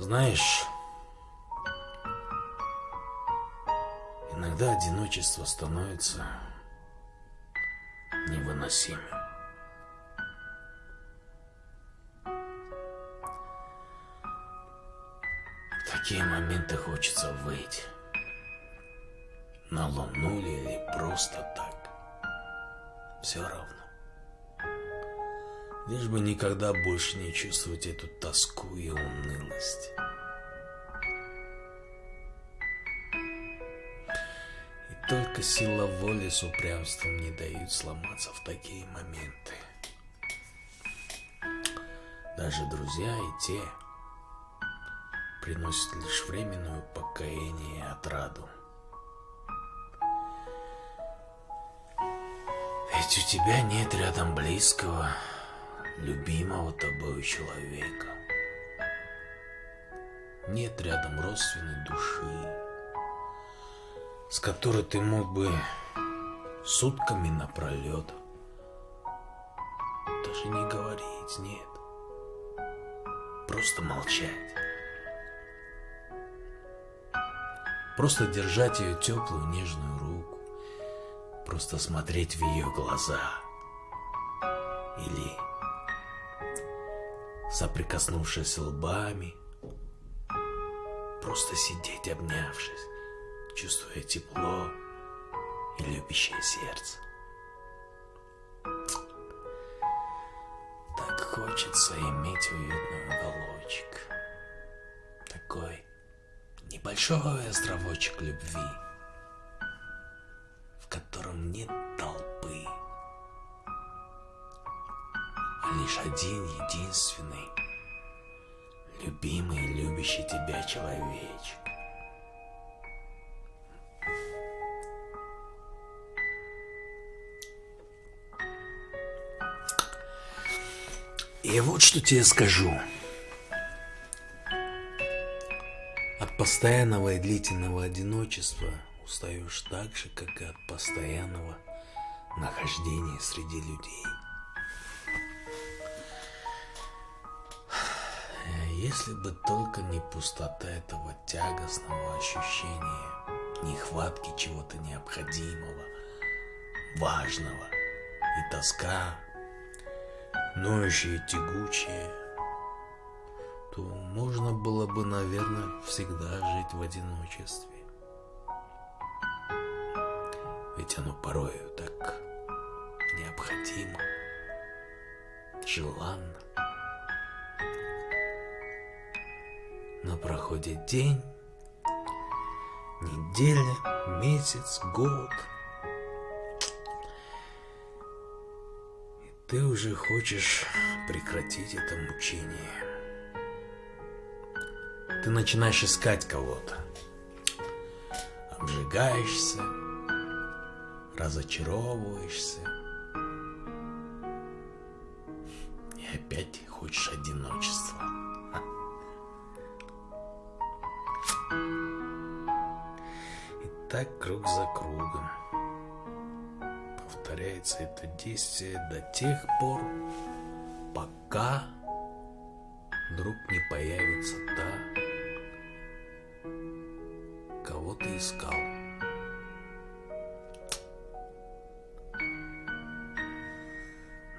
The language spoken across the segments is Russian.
Знаешь, иногда одиночество становится невыносимым. В такие моменты хочется выйти на луну или просто так. Все равно. Лишь бы никогда больше не чувствовать эту тоску и унылость. И только сила воли с упрямством не дают сломаться в такие моменты. Даже друзья и те приносят лишь временное упокоение и отраду. Ведь у тебя нет рядом близкого, любимого тобой человека. Нет рядом родственной души, с которой ты мог бы сутками напролет даже не говорить, нет. Просто молчать. Просто держать ее теплую нежную руку. Просто смотреть в ее глаза. Или соприкоснувшись лбами, просто сидеть обнявшись, чувствуя тепло и любящее сердце. Так хочется иметь уютный уголочек, такой небольшой островочек любви, в котором нет толпы, лишь один единственный, любимый и любящий тебя человечек. И вот что тебе скажу. От постоянного и длительного одиночества устаешь так же, как и от постоянного нахождения среди людей. Если бы только не пустота этого тягостного ощущения, нехватки чего-то необходимого, важного и тоска, ноющая и тягучая, то можно было бы, наверное, всегда жить в одиночестве. Ведь оно порою так необходимо, желанно. Но проходит день, неделя, месяц, год. И ты уже хочешь прекратить это мучение. Ты начинаешь искать кого-то. Обжигаешься, разочаровываешься. И опять хочешь одиночества. Так круг за кругом. Повторяется это действие до тех пор, пока вдруг не появится та, кого ты искал.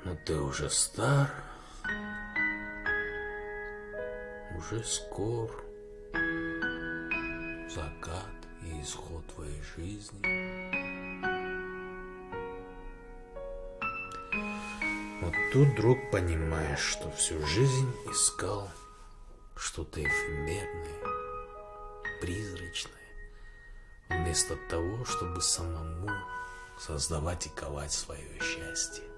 Но ты уже стар, уже скор закат и исход твоей жизни. Вот тут вдруг понимаешь, что всю жизнь искал что-то эфемерное, призрачное, вместо того, чтобы самому создавать и ковать свое счастье.